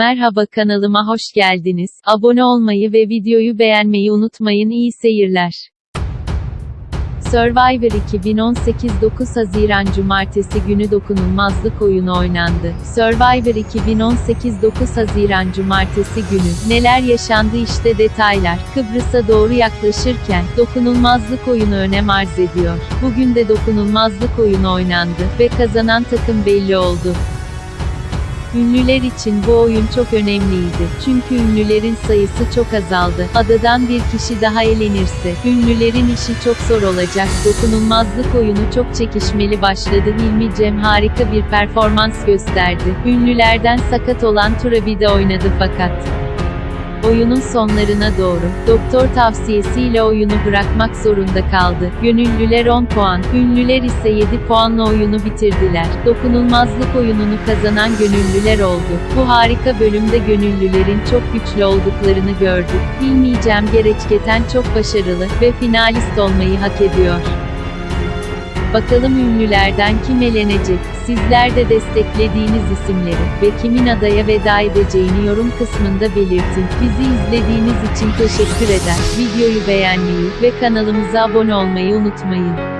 Merhaba kanalıma hoş geldiniz. Abone olmayı ve videoyu beğenmeyi unutmayın. İyi seyirler. Survivor 2018 9 Haziran Cumartesi günü dokunulmazlık oyunu oynandı. Survivor 2018 9 Haziran Cumartesi günü neler yaşandı işte detaylar. Kıbrıs'a doğru yaklaşırken dokunulmazlık oyunu önem arz ediyor. Bugün de dokunulmazlık oyunu oynandı ve kazanan takım belli oldu. Ünlüler için bu oyun çok önemliydi. Çünkü ünlülerin sayısı çok azaldı. Adadan bir kişi daha elenirse, ünlülerin işi çok zor olacak. Dokunulmazlık oyunu çok çekişmeli başladı. Hilmi Cem harika bir performans gösterdi. Ünlülerden sakat olan Turabi de oynadı fakat. Oyunun sonlarına doğru, doktor tavsiyesiyle oyunu bırakmak zorunda kaldı. Gönüllüler 10 puan, ünlüler ise 7 puanla oyunu bitirdiler. Dokunulmazlık oyununu kazanan gönüllüler oldu. Bu harika bölümde gönüllülerin çok güçlü olduklarını gördük. Hilmi Cem Gereçketen çok başarılı ve finalist olmayı hak ediyor. Bakalım ünlülerden kim elenecek? Sizler de desteklediğiniz isimleri ve kimin adaya veda edeceğini yorum kısmında belirtin. Bizi izlediğiniz için teşekkür eder. Videoyu beğenmeyi ve kanalımıza abone olmayı unutmayın.